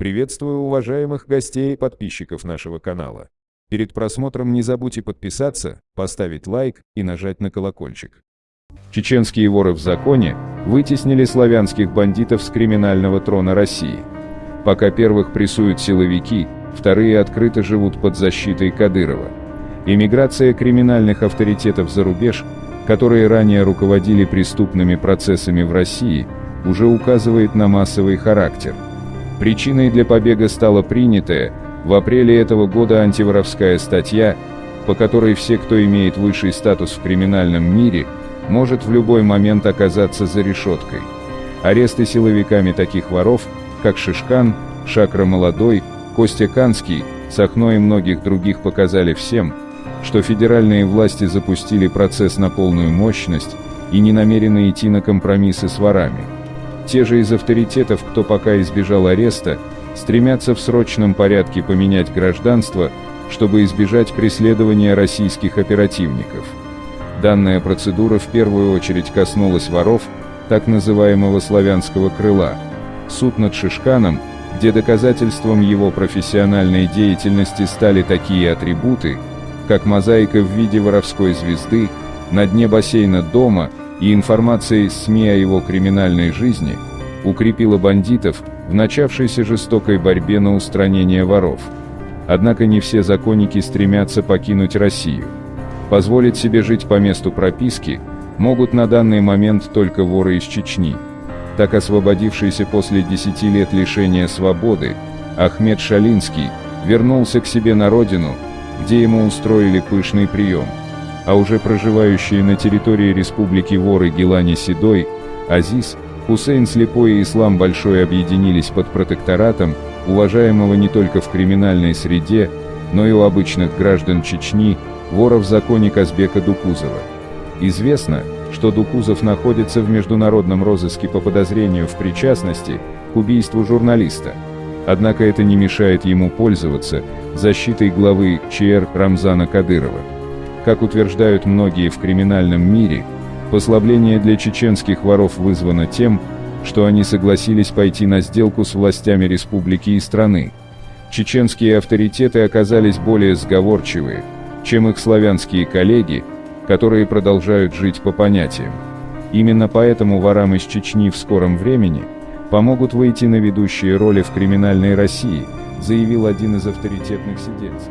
Приветствую уважаемых гостей и подписчиков нашего канала. Перед просмотром не забудьте подписаться, поставить лайк и нажать на колокольчик. Чеченские воры в законе вытеснили славянских бандитов с криминального трона России. Пока первых прессуют силовики, вторые открыто живут под защитой Кадырова. Иммиграция криминальных авторитетов за рубеж, которые ранее руководили преступными процессами в России, уже указывает на массовый характер. Причиной для побега стала принятая в апреле этого года антиворовская статья, по которой все, кто имеет высший статус в криминальном мире, может в любой момент оказаться за решеткой. Аресты силовиками таких воров, как Шишкан, Шакра Молодой, Костя Канский, Сахно и многих других показали всем, что федеральные власти запустили процесс на полную мощность и не намерены идти на компромиссы с ворами. Те же из авторитетов, кто пока избежал ареста, стремятся в срочном порядке поменять гражданство, чтобы избежать преследования российских оперативников. Данная процедура в первую очередь коснулась воров, так называемого славянского крыла. Суд над Шишканом, где доказательством его профессиональной деятельности стали такие атрибуты, как мозаика в виде воровской звезды, на дне бассейна дома и информация из СМИ о его криминальной жизни, укрепила бандитов в начавшейся жестокой борьбе на устранение воров. Однако не все законники стремятся покинуть Россию. Позволить себе жить по месту прописки могут на данный момент только воры из Чечни. Так освободившийся после 10 лет лишения свободы, Ахмед Шалинский вернулся к себе на родину, где ему устроили пышный прием. А уже проживающие на территории республики воры Гелани Седой, Азиз, Хусейн Слепой и Ислам Большой объединились под протекторатом, уважаемого не только в криминальной среде, но и у обычных граждан Чечни, вора в законе Казбека Дукузова. Известно, что Дукузов находится в международном розыске по подозрению в причастности к убийству журналиста. Однако это не мешает ему пользоваться защитой главы ЧР Рамзана Кадырова. Как утверждают многие в криминальном мире, послабление для чеченских воров вызвано тем, что они согласились пойти на сделку с властями республики и страны. Чеченские авторитеты оказались более сговорчивые, чем их славянские коллеги, которые продолжают жить по понятиям. Именно поэтому ворам из Чечни в скором времени – помогут выйти на ведущие роли в криминальной России, заявил один из авторитетных сидельцев.